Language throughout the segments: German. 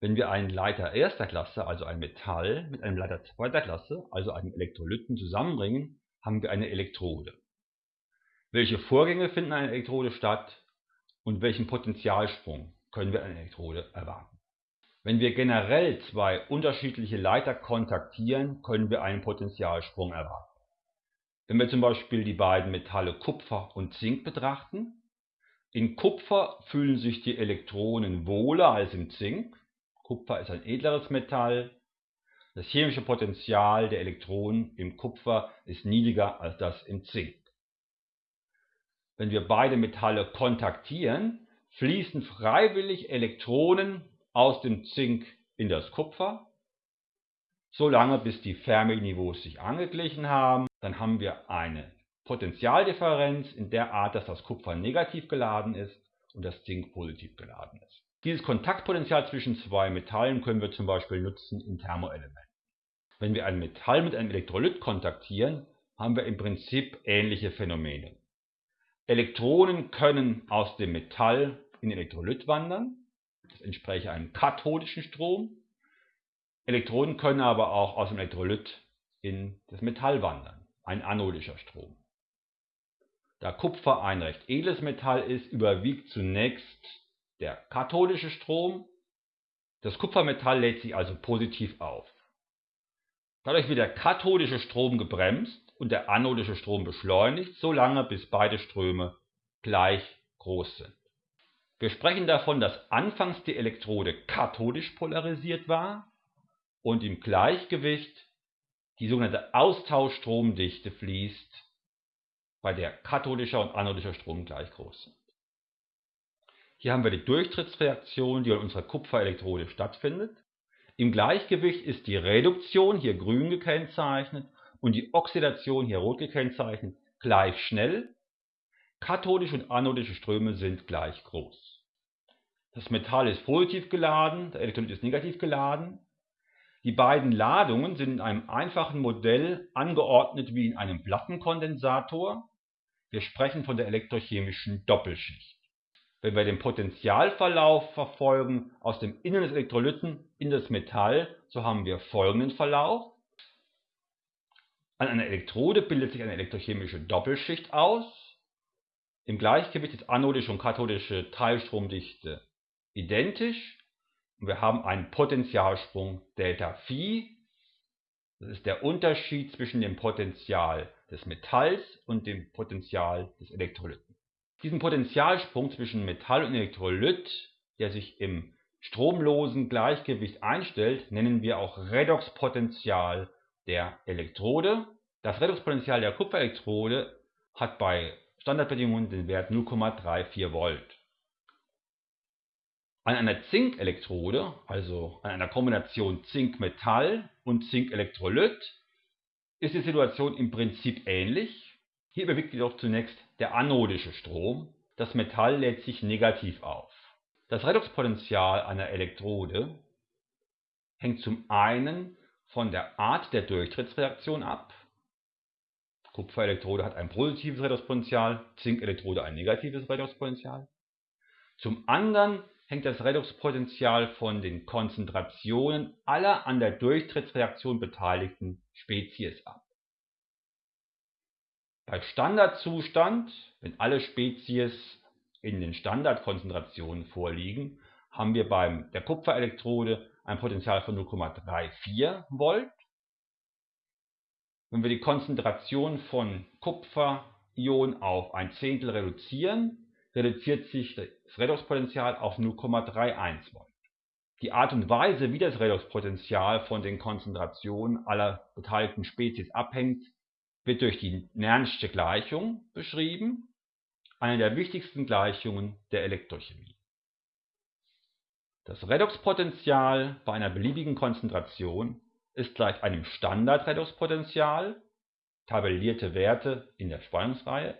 Wenn wir einen Leiter erster Klasse, also ein Metall, mit einem Leiter zweiter Klasse, also einem Elektrolyten, zusammenbringen, haben wir eine Elektrode. Welche Vorgänge finden an einer Elektrode statt und welchen Potentialsprung können wir an einer Elektrode erwarten? Wenn wir generell zwei unterschiedliche Leiter kontaktieren, können wir einen Potentialsprung erwarten. Wenn wir zum Beispiel die beiden Metalle Kupfer und Zink betrachten, in Kupfer fühlen sich die Elektronen wohler als im Zink Kupfer ist ein edleres Metall. Das chemische Potential der Elektronen im Kupfer ist niedriger als das im Zink. Wenn wir beide Metalle kontaktieren, fließen freiwillig Elektronen aus dem Zink in das Kupfer, solange bis die Fermi-Niveaus sich angeglichen haben. Dann haben wir eine Potentialdifferenz in der Art, dass das Kupfer negativ geladen ist und das Zink positiv geladen ist. Dieses Kontaktpotential zwischen zwei Metallen können wir zum Beispiel nutzen in Thermoelementen. Wenn wir ein Metall mit einem Elektrolyt kontaktieren, haben wir im Prinzip ähnliche Phänomene. Elektronen können aus dem Metall in den Elektrolyt wandern, das entspricht einem kathodischen Strom. Elektronen können aber auch aus dem Elektrolyt in das Metall wandern, ein anodischer Strom. Da Kupfer ein recht edles Metall ist, überwiegt zunächst der kathodische Strom. Das Kupfermetall lädt sich also positiv auf. Dadurch wird der kathodische Strom gebremst und der anodische Strom beschleunigt, solange bis beide Ströme gleich groß sind. Wir sprechen davon, dass anfangs die Elektrode kathodisch polarisiert war und im Gleichgewicht die sogenannte Austauschstromdichte fließt, bei der kathodischer und anodischer Strom gleich groß sind. Hier haben wir die Durchtrittsreaktion, die an unserer Kupferelektrode stattfindet. Im Gleichgewicht ist die Reduktion, hier grün gekennzeichnet, und die Oxidation, hier rot gekennzeichnet, gleich schnell. Kathodische und anodische Ströme sind gleich groß. Das Metall ist positiv geladen, der Elektrolyt ist negativ geladen. Die beiden Ladungen sind in einem einfachen Modell angeordnet wie in einem Plattenkondensator. Wir sprechen von der elektrochemischen Doppelschicht. Wenn wir den Potentialverlauf verfolgen aus dem Innern des Elektrolyten in das Metall, so haben wir folgenden Verlauf. An einer Elektrode bildet sich eine elektrochemische Doppelschicht aus. Im Gleichgewicht ist anodische und kathodische Teilstromdichte identisch. Und wir haben einen Potentialsprung Delta Phi. Das ist der Unterschied zwischen dem Potential des Metalls und dem Potential des Elektrolyten. Diesen Potentialsprung zwischen Metall und Elektrolyt, der sich im stromlosen Gleichgewicht einstellt, nennen wir auch Redoxpotential der Elektrode. Das Redoxpotential der Kupferelektrode hat bei Standardbedingungen den Wert 0,34 Volt. An einer Zinkelektrode, also an einer Kombination Zink-Metall und Zink-Elektrolyt, ist die Situation im Prinzip ähnlich. Hier überwiegt jedoch zunächst der anodische Strom, das Metall lädt sich negativ auf. Das Redoxpotential einer Elektrode hängt zum einen von der Art der Durchtrittsreaktion ab. Kupferelektrode hat ein positives Redoxpotential, Zinkelektrode ein negatives Redoxpotential. Zum anderen hängt das Redoxpotential von den Konzentrationen aller an der Durchtrittsreaktion beteiligten Spezies ab. Bei Standardzustand, wenn alle Spezies in den Standardkonzentrationen vorliegen, haben wir bei der Kupferelektrode ein Potential von 0,34 Volt. Wenn wir die Konzentration von Kupferionen auf ein Zehntel reduzieren, reduziert sich das Redoxpotential auf 0,31 Volt. Die Art und Weise, wie das Redoxpotential von den Konzentrationen aller beteiligten Spezies abhängt, wird durch die Nernsche Gleichung beschrieben, eine der wichtigsten Gleichungen der Elektrochemie. Das Redoxpotential bei einer beliebigen Konzentration ist gleich einem Standardredoxpotential, tabellierte Werte in der Spannungsreihe,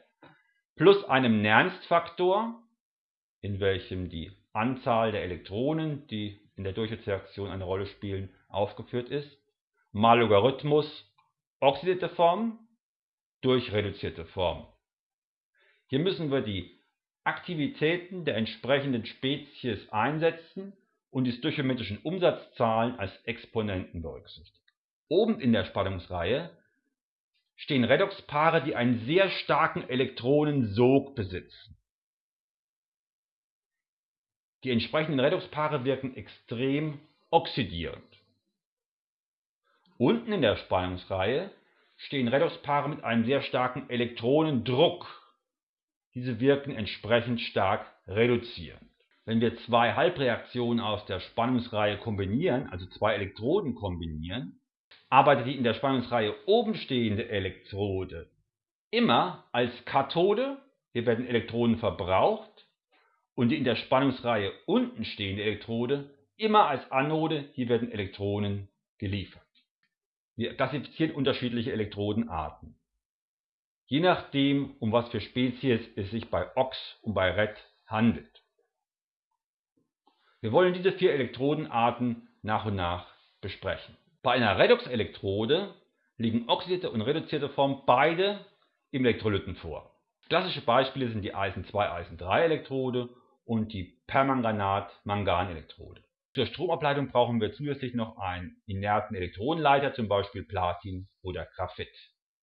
plus einem Nernstfaktor, in welchem die Anzahl der Elektronen, die in der Durchschnittsreaktion eine Rolle spielen, aufgeführt ist, mal Logarithmus oxidierte Form durch reduzierte Form. Hier müssen wir die Aktivitäten der entsprechenden Spezies einsetzen und die stöchiometrischen Umsatzzahlen als Exponenten berücksichtigt. Oben in der Spannungsreihe stehen Redoxpaare, die einen sehr starken Elektronensog besitzen. Die entsprechenden Redoxpaare wirken extrem oxidierend. Unten in der Spannungsreihe stehen Redoxpaare mit einem sehr starken Elektronendruck. Diese wirken entsprechend stark reduzierend. Wenn wir zwei Halbreaktionen aus der Spannungsreihe kombinieren, also zwei Elektroden kombinieren, arbeitet die in der Spannungsreihe oben stehende Elektrode immer als Kathode, hier werden Elektronen verbraucht, und die in der Spannungsreihe unten stehende Elektrode immer als Anode, hier werden Elektronen geliefert. Wir klassifizieren unterschiedliche Elektrodenarten. Je nachdem, um was für Spezies es sich bei OX und bei RED handelt. Wir wollen diese vier Elektrodenarten nach und nach besprechen. Bei einer Redoxelektrode liegen oxidierte und reduzierte Formen beide im Elektrolyten vor. Klassische Beispiele sind die Eisen 2 Eisen 3 Elektrode und die Permanganat-Mangan-Elektrode. Zur Stromableitung brauchen wir zusätzlich noch einen inerten Elektronenleiter, zum Beispiel Platin oder Graphit.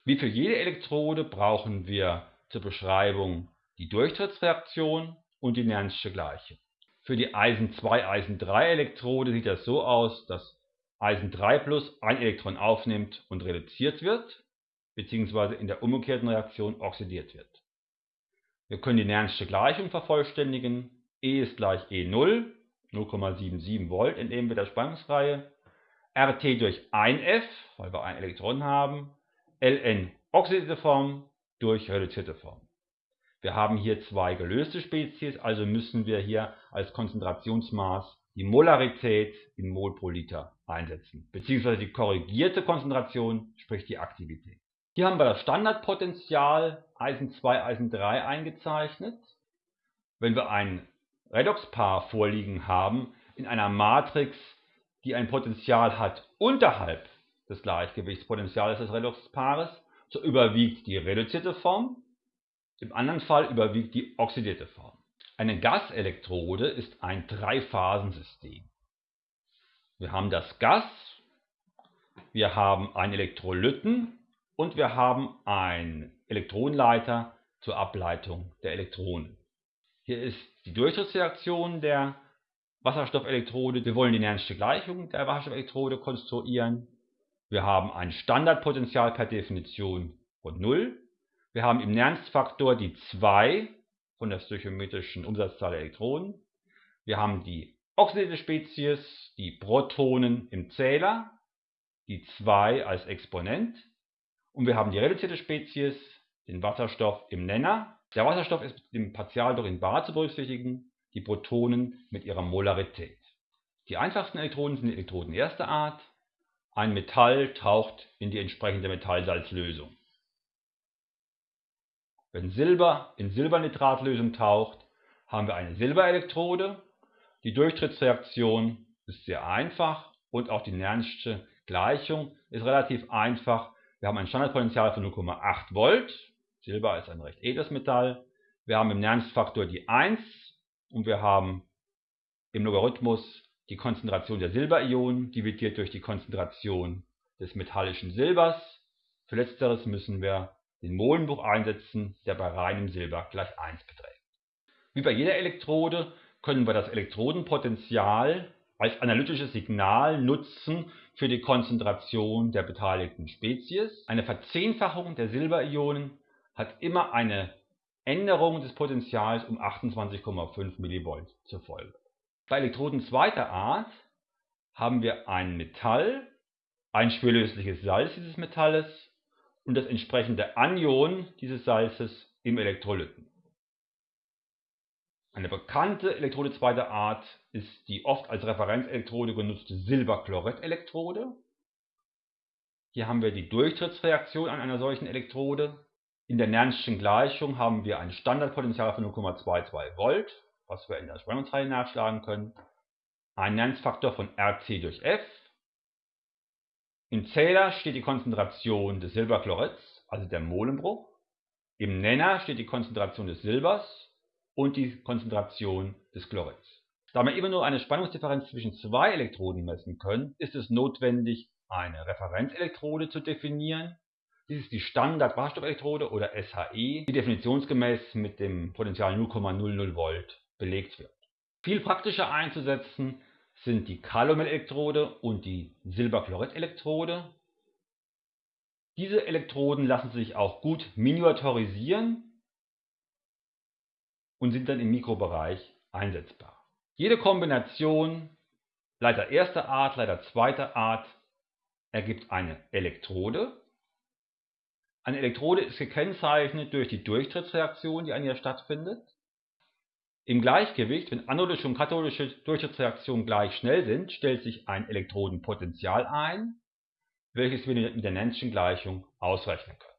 Wie für jede Elektrode brauchen wir zur Beschreibung die Durchtrittsreaktion und die Nernsche Gleichung. Für die Eisen 2 Eisen 3 Elektrode sieht das so aus, dass Eisen 3 Plus ein Elektron aufnimmt und reduziert wird, bzw. in der umgekehrten Reaktion oxidiert wird. Wir können die Nern'sche Gleichung vervollständigen. E ist gleich E0, 0,77 Volt entnehmen wir der Spannungsreihe. RT durch 1F, weil wir ein Elektron haben. Ln oxidierte Form durch reduzierte Form. Wir haben hier zwei gelöste Spezies, also müssen wir hier als Konzentrationsmaß die Molarität in Mol pro Liter einsetzen, beziehungsweise die korrigierte Konzentration, sprich die Aktivität. Hier haben wir das Standardpotential Eisen 2, Eisen 3 eingezeichnet. Wenn wir ein Redoxpaar vorliegen haben in einer Matrix, die ein Potential hat unterhalb des Gleichgewichtspotentials des Redoxpaares, so überwiegt die reduzierte Form, im anderen Fall überwiegt die oxidierte Form. Eine Gaselektrode ist ein Dreiphasensystem. Wir haben das Gas, wir haben einen Elektrolyten und wir haben einen Elektronenleiter zur Ableitung der Elektronen. Hier ist die Durchtrittsreaktion der Wasserstoffelektrode. Wir wollen die Nern'sche Gleichung der Wasserstoffelektrode konstruieren. Wir haben ein Standardpotential per Definition von 0. Wir haben im Nernst-Faktor die 2 von der stöchiometrischen Umsatzzahl der Elektronen. Wir haben die oxidierte Spezies, die Protonen im Zähler, die 2 als Exponent und wir haben die reduzierte Spezies, den Wasserstoff im Nenner. Der Wasserstoff ist im Partialdruck in bar zu berücksichtigen, die Protonen mit ihrer Molarität. Die einfachsten Elektroden sind die Elektroden erster Art. Ein Metall taucht in die entsprechende Metallsalzlösung. Wenn Silber in Silbernitratlösung taucht, haben wir eine Silberelektrode. Die Durchtrittsreaktion ist sehr einfach und auch die Nern'sche Gleichung ist relativ einfach, wir haben ein Standardpotential von 0,8 Volt. Silber ist ein recht edles Metall. Wir haben im Nernst-Faktor die 1 und wir haben im Logarithmus die Konzentration der Silberionen dividiert durch die Konzentration des metallischen Silbers. Für letzteres müssen wir den Molenbruch einsetzen, der bei reinem Silber gleich 1 beträgt. Wie bei jeder Elektrode können wir das Elektrodenpotential als analytisches Signal nutzen für die Konzentration der beteiligten Spezies. Eine Verzehnfachung der Silberionen hat immer eine Änderung des Potentials um 28,5 mV zur Folge. Bei Elektroden zweiter Art haben wir ein Metall, ein schwerlösliches Salz dieses Metalles und das entsprechende Anion dieses Salzes im Elektrolyten. Eine bekannte Elektrode zweiter Art ist die oft als Referenzelektrode genutzte Silberchlorid-Elektrode. Hier haben wir die Durchtrittsreaktion an einer solchen Elektrode. In der Nernstschen Gleichung haben wir ein Standardpotential von 0,22 Volt, was wir in der Spannungsreihe nachschlagen können. Ein Nernst-Faktor von Rc durch F. Im Zähler steht die Konzentration des Silberchlorids, also der Molenbruch. Im Nenner steht die Konzentration des Silbers und die Konzentration des Chlorids. Da wir immer nur eine Spannungsdifferenz zwischen zwei Elektroden messen können, ist es notwendig, eine Referenzelektrode zu definieren. Dies ist die Standard-Wasserstoffelektrode oder SHE, die definitionsgemäß mit dem Potential 0,00 Volt belegt wird. Viel praktischer einzusetzen sind die Kaliumelektrode und die Silberchlorid-Elektrode. Diese Elektroden lassen sich auch gut miniaturisieren und sind dann im Mikrobereich einsetzbar. Jede Kombination Leiter erster Art, Leiter zweiter Art ergibt eine Elektrode. Eine Elektrode ist gekennzeichnet durch die Durchtrittsreaktion, die an ihr stattfindet. Im Gleichgewicht, wenn anodische und kathodische Durchtrittsreaktionen gleich schnell sind, stellt sich ein Elektrodenpotential ein, welches wir mit der Nernstschen Gleichung ausrechnen können